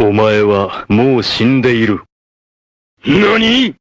お前はもう死んでいる。何？